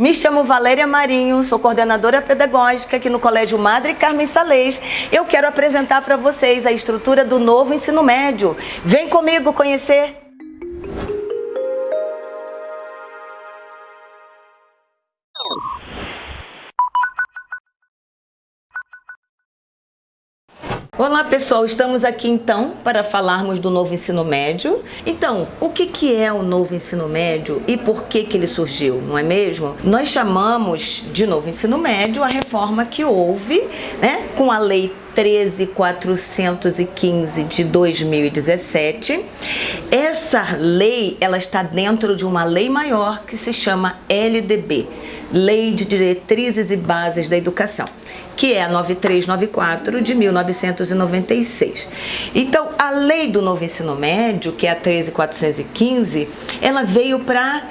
Me chamo Valéria Marinho, sou coordenadora pedagógica aqui no Colégio Madre Carmen Salês. Eu quero apresentar para vocês a estrutura do novo ensino médio. Vem comigo conhecer! Olá pessoal, estamos aqui então para falarmos do novo ensino médio. Então, o que, que é o novo ensino médio e por que, que ele surgiu, não é mesmo? Nós chamamos de novo ensino médio a reforma que houve né, com a lei 13415 de 2017. Essa lei, ela está dentro de uma lei maior que se chama LDB, Lei de Diretrizes e Bases da Educação que é a 9394 de 1996. Então, a lei do novo ensino médio, que é a 13415, ela veio para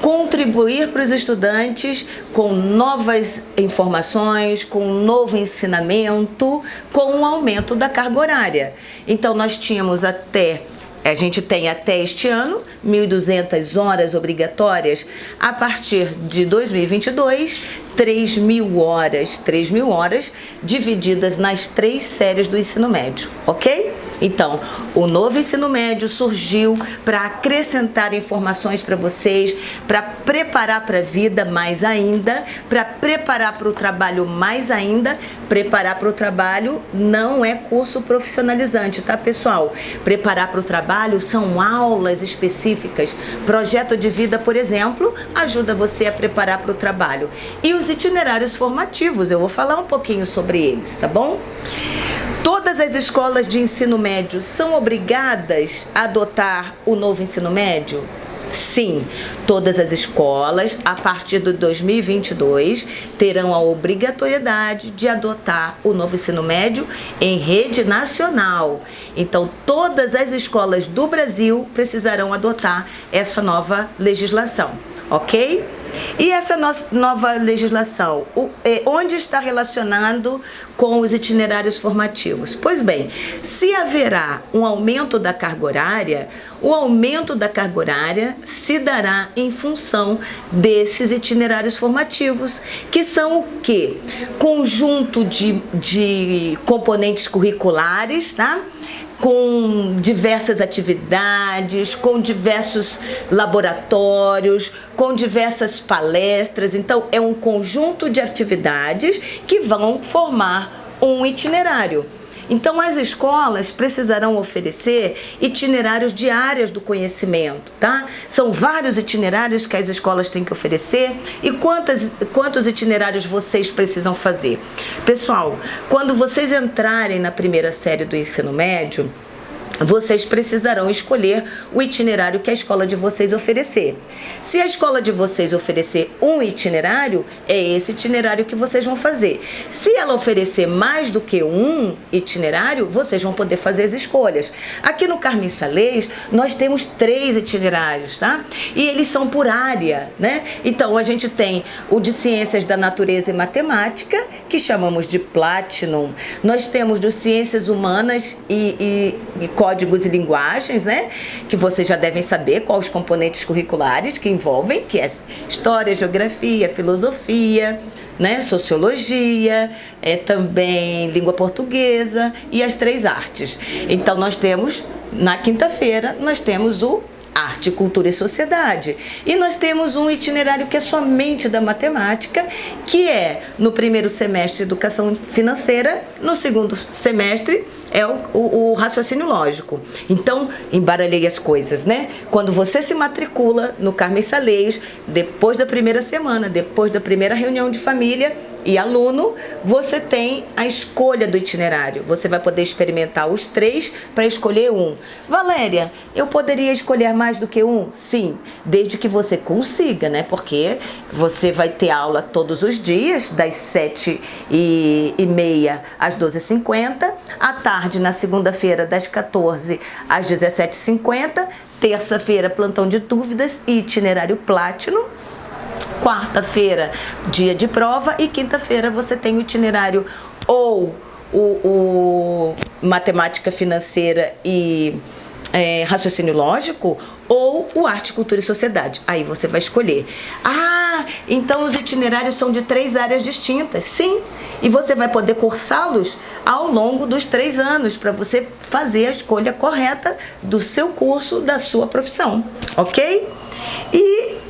contribuir para os estudantes com novas informações, com um novo ensinamento, com o um aumento da carga horária. Então, nós tínhamos até a gente tem até este ano 1.200 horas obrigatórias. A partir de 2022, 3 mil horas, 3 mil horas divididas nas três séries do ensino médio, ok? Então, o novo ensino médio surgiu para acrescentar informações para vocês, para preparar para a vida mais ainda, para preparar para o trabalho mais ainda. Preparar para o trabalho não é curso profissionalizante, tá pessoal? Preparar para o trabalho são aulas específicas. Projeto de vida, por exemplo, ajuda você a preparar para o trabalho. E os itinerários formativos, eu vou falar um pouquinho sobre eles, tá bom? Todas as escolas de ensino médio são obrigadas a adotar o novo ensino médio? Sim, todas as escolas, a partir de 2022, terão a obrigatoriedade de adotar o novo ensino médio em rede nacional. Então, todas as escolas do Brasil precisarão adotar essa nova legislação, ok? E essa nova legislação, é, onde está relacionando com os itinerários formativos? Pois bem, se haverá um aumento da carga horária, o aumento da carga horária se dará em função desses itinerários formativos, que são o quê? Conjunto de, de componentes curriculares, tá? Com diversas atividades, com diversos laboratórios, com diversas palestras. Então, é um conjunto de atividades que vão formar um itinerário. Então, as escolas precisarão oferecer itinerários de áreas do conhecimento, tá? São vários itinerários que as escolas têm que oferecer e quantas, quantos itinerários vocês precisam fazer? Pessoal, quando vocês entrarem na primeira série do ensino médio, vocês precisarão escolher o itinerário que a escola de vocês oferecer. Se a escola de vocês oferecer um itinerário, é esse itinerário que vocês vão fazer. Se ela oferecer mais do que um itinerário, vocês vão poder fazer as escolhas. Aqui no Carmen Salês, nós temos três itinerários, tá? E eles são por área, né? Então, a gente tem o de Ciências da Natureza e Matemática, que chamamos de Platinum. Nós temos do Ciências Humanas e, e, e códigos e linguagens, né? Que vocês já devem saber quais os componentes curriculares que envolvem, que é história, geografia, filosofia, né? Sociologia, é também língua portuguesa e as três artes. Então nós temos na quinta-feira nós temos o arte, cultura e sociedade. E nós temos um itinerário que é somente da matemática, que é no primeiro semestre educação financeira, no segundo semestre é o, o, o raciocínio lógico. Então, embaralhei as coisas, né? Quando você se matricula no Carmen Salês, depois da primeira semana, depois da primeira reunião de família, e aluno, você tem a escolha do itinerário. Você vai poder experimentar os três para escolher um. Valéria, eu poderia escolher mais do que um? Sim, desde que você consiga, né? Porque você vai ter aula todos os dias, das 7 e, e meia às 12h50, à tarde, na segunda-feira, das 14 às 17h50, terça-feira, plantão de dúvidas e itinerário Platinum, quarta-feira, dia de prova, e quinta-feira você tem o itinerário ou o, o matemática financeira e é, raciocínio lógico ou o arte, cultura e sociedade. Aí você vai escolher. Ah, então os itinerários são de três áreas distintas. Sim, e você vai poder cursá-los ao longo dos três anos para você fazer a escolha correta do seu curso, da sua profissão, ok? E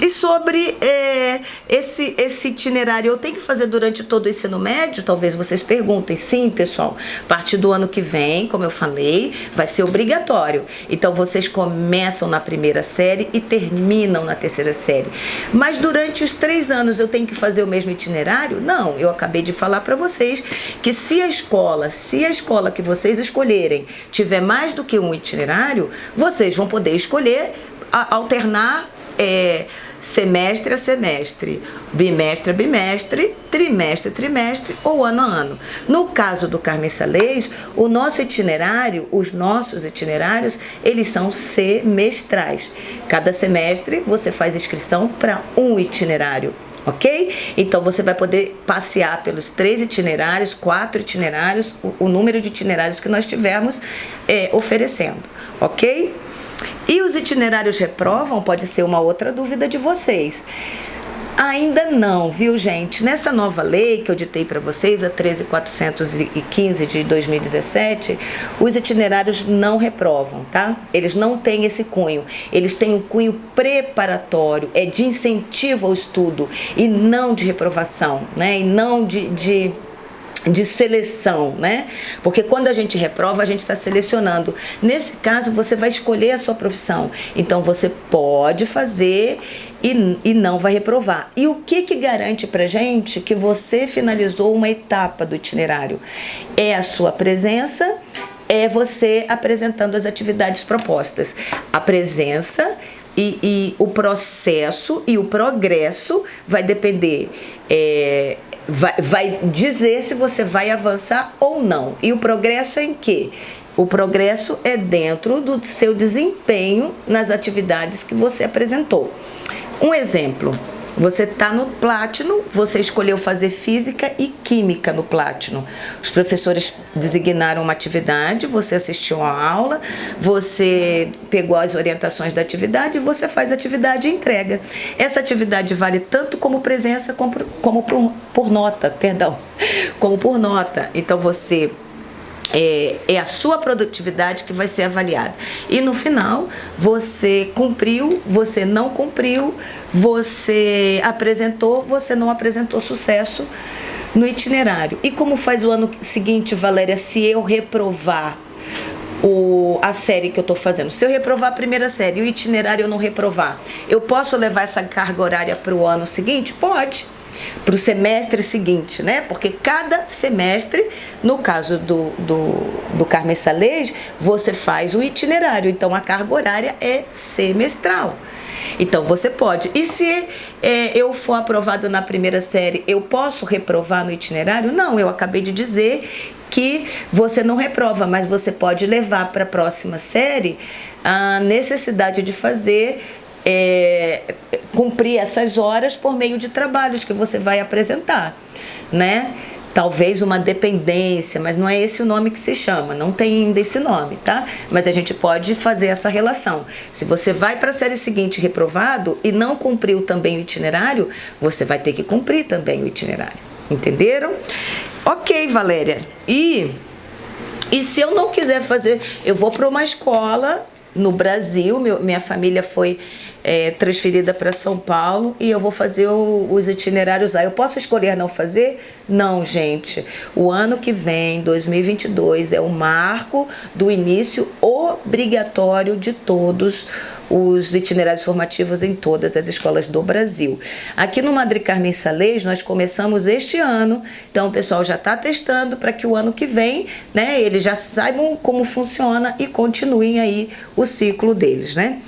e sobre é, esse, esse itinerário, eu tenho que fazer durante todo o ensino médio? Talvez vocês perguntem. Sim, pessoal. A partir do ano que vem, como eu falei, vai ser obrigatório. Então, vocês começam na primeira série e terminam na terceira série. Mas durante os três anos eu tenho que fazer o mesmo itinerário? Não, eu acabei de falar para vocês que se a escola, se a escola que vocês escolherem tiver mais do que um itinerário, vocês vão poder escolher alternar é, semestre a semestre, bimestre a bimestre, trimestre a trimestre ou ano a ano. No caso do Carmen Salês, o nosso itinerário, os nossos itinerários, eles são semestrais. Cada semestre você faz inscrição para um itinerário ok? Então você vai poder passear pelos três itinerários, quatro itinerários, o, o número de itinerários que nós tivermos é, oferecendo, ok? E os itinerários reprovam? Pode ser uma outra dúvida de vocês. Ainda não, viu gente? Nessa nova lei que eu ditei para vocês, a 13415 de 2017, os itinerários não reprovam, tá? Eles não têm esse cunho. Eles têm um cunho preparatório, é de incentivo ao estudo e não de reprovação, né? E não de, de de seleção, né? Porque quando a gente reprova, a gente está selecionando. Nesse caso, você vai escolher a sua profissão. Então, você pode fazer e, e não vai reprovar. E o que que garante pra gente que você finalizou uma etapa do itinerário? É a sua presença, é você apresentando as atividades propostas. A presença e, e, o processo e o progresso vai depender é, vai, vai dizer se você vai avançar ou não. E o progresso é em quê? O progresso é dentro do seu desempenho nas atividades que você apresentou. Um exemplo, você está no Platino, você escolheu fazer Física e Química no Platino. Os professores designaram uma atividade, você assistiu a aula, você pegou as orientações da atividade e você faz a atividade e entrega. Essa atividade vale tanto como presença como, como por, por nota, perdão, como por nota. Então você é, é, a sua produtividade que vai ser avaliada. E no final, você cumpriu, você não cumpriu, você apresentou, você não apresentou sucesso no itinerário. E como faz o ano seguinte, Valéria, se eu reprovar o, a série que eu estou fazendo. Se eu reprovar a primeira série o itinerário eu não reprovar, eu posso levar essa carga horária para o ano seguinte? Pode para o semestre seguinte, né? Porque cada semestre, no caso do, do, do Carmen Salej, você faz o itinerário, então a carga horária é semestral. Então você pode. E se é, eu for aprovada na primeira série, eu posso reprovar no itinerário? Não, eu acabei de dizer que você não reprova, mas você pode levar para a próxima série a necessidade de fazer é, cumprir essas horas por meio de trabalhos que você vai apresentar, né? Talvez uma dependência, mas não é esse o nome que se chama, não tem ainda esse nome, tá? Mas a gente pode fazer essa relação. Se você vai para a série seguinte reprovado e não cumpriu também o itinerário, você vai ter que cumprir também o itinerário. Entenderam? Ok, Valéria. E, e se eu não quiser fazer, eu vou para uma escola no Brasil, meu, minha família foi é, transferida para São Paulo e eu vou fazer o, os itinerários lá. Eu posso escolher não fazer? Não, gente. O ano que vem, 2022, é o marco do início obrigatório de todos os itinerários formativos em todas as escolas do Brasil. Aqui no Madre Carmen Salês, nós começamos este ano, então o pessoal já está testando para que o ano que vem, né, eles já saibam como funciona e continuem aí o ciclo deles, né?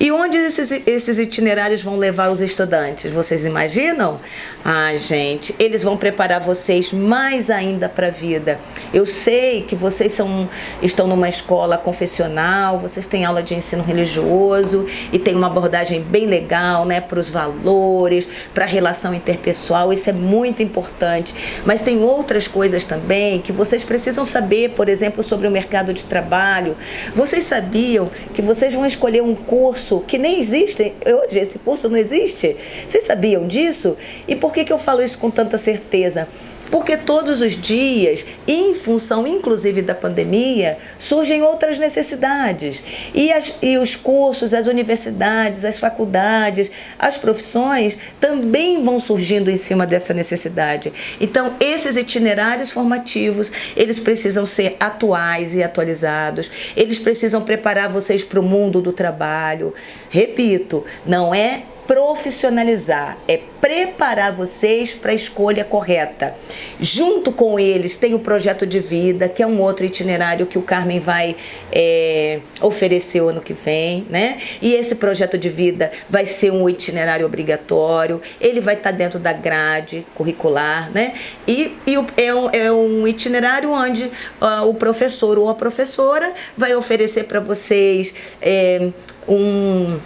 E onde esses, esses itinerários vão levar os estudantes? Vocês imaginam? Ah, gente, eles vão preparar vocês mais ainda para a vida. Eu sei que vocês são, estão numa escola confessional, vocês têm aula de ensino religioso e tem uma abordagem bem legal, né, para os valores, para a relação interpessoal. Isso é muito importante. Mas tem outras coisas também que vocês precisam saber, por exemplo, sobre o mercado de trabalho. Vocês sabiam que vocês vão escolher um curso que nem existe hoje? Esse curso não existe. Vocês sabiam disso? E por que, que eu falo isso com tanta certeza? Porque todos os dias, em função inclusive da pandemia, surgem outras necessidades. E, as, e os cursos, as universidades, as faculdades, as profissões também vão surgindo em cima dessa necessidade. Então, esses itinerários formativos, eles precisam ser atuais e atualizados. Eles precisam preparar vocês para o mundo do trabalho. Repito, não é profissionalizar, é preparar vocês para a escolha correta. Junto com eles tem o projeto de vida, que é um outro itinerário que o Carmen vai é, oferecer o ano que vem, né? E esse projeto de vida vai ser um itinerário obrigatório, ele vai estar tá dentro da grade curricular, né? E, e é, um, é um itinerário onde uh, o professor ou a professora vai oferecer para vocês é, um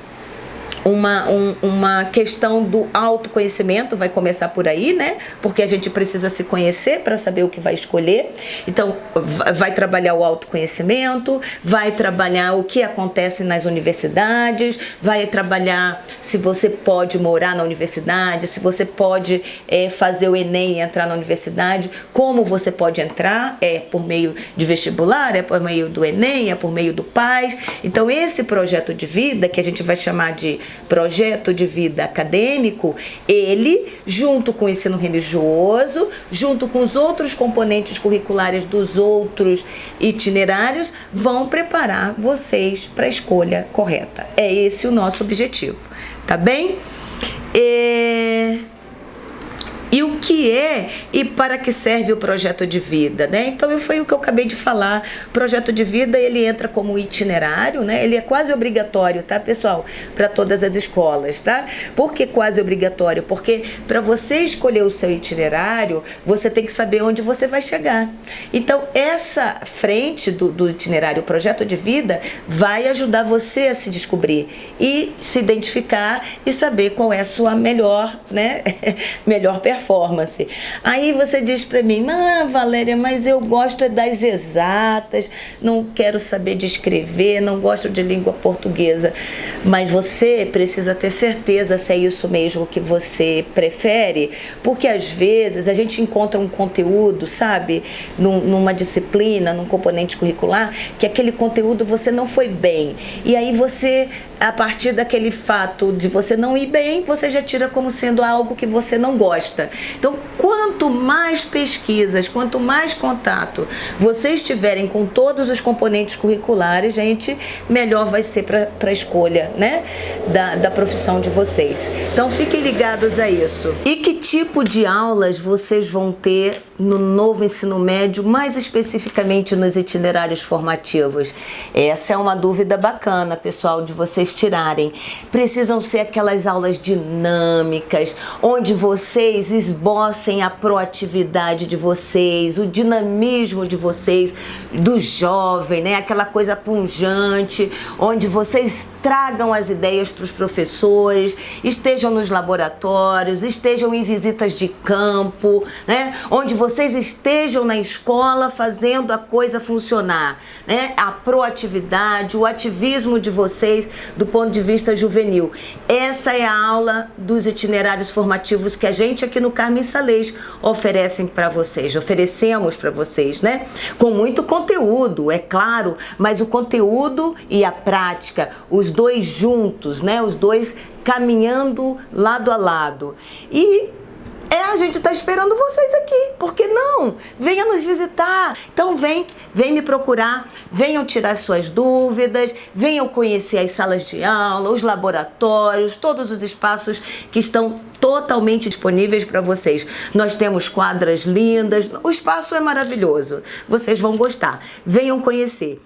uma, um, uma questão do autoconhecimento, vai começar por aí, né? Porque a gente precisa se conhecer para saber o que vai escolher. Então, vai trabalhar o autoconhecimento, vai trabalhar o que acontece nas universidades, vai trabalhar se você pode morar na universidade, se você pode é, fazer o Enem e entrar na universidade, como você pode entrar, é por meio de vestibular, é por meio do Enem, é por meio do PAIS. Então, esse projeto de vida, que a gente vai chamar de projeto de vida acadêmico, ele, junto com o ensino religioso, junto com os outros componentes curriculares dos outros itinerários, vão preparar vocês para a escolha correta. É esse o nosso objetivo, tá bem? E e o que é e para que serve o projeto de vida, né? Então foi o que eu acabei de falar. O projeto de vida ele entra como itinerário, né? Ele é quase obrigatório, tá, pessoal, para todas as escolas, tá? Por que quase obrigatório? Porque para você escolher o seu itinerário, você tem que saber onde você vai chegar. Então essa frente do, do itinerário, o projeto de vida, vai ajudar você a se descobrir e se identificar e saber qual é a sua melhor, né? melhor performance performance. Aí você diz para mim, ah, Valéria, mas eu gosto é das exatas, não quero saber de escrever, não gosto de língua portuguesa. Mas você precisa ter certeza se é isso mesmo que você prefere, porque às vezes a gente encontra um conteúdo, sabe, num, numa disciplina, num componente curricular, que aquele conteúdo você não foi bem. E aí você a partir daquele fato de você não ir bem, você já tira como sendo algo que você não gosta. Então, quanto mais pesquisas, quanto mais contato vocês tiverem com todos os componentes curriculares, gente, melhor vai ser para a escolha né, da, da profissão de vocês. Então, fiquem ligados a isso. E que tipo de aulas vocês vão ter no novo ensino médio, mais especificamente nos itinerários formativos? Essa é uma dúvida bacana, pessoal, de vocês tirarem. Precisam ser aquelas aulas dinâmicas, onde vocês esbocem a proatividade de vocês, o dinamismo de vocês, do jovem, né? Aquela coisa punjante, onde vocês tragam as ideias para os professores, estejam nos laboratórios, estejam em visitas de campo, né? Onde vocês estejam na escola fazendo a coisa funcionar, né? A proatividade, o ativismo de vocês do ponto de vista juvenil. Essa é a aula dos itinerários formativos que a gente aqui no Carmen Salês oferecem para vocês, oferecemos para vocês, né? Com muito conteúdo, é claro, mas o conteúdo e a prática, os dois juntos, né? Os dois caminhando lado a lado. E é, a gente está esperando vocês aqui. Por que não? Venha nos visitar. Então vem, vem me procurar, venham tirar suas dúvidas, venham conhecer as salas de aula, os laboratórios, todos os espaços que estão totalmente disponíveis para vocês. Nós temos quadras lindas, o espaço é maravilhoso. Vocês vão gostar. Venham conhecer.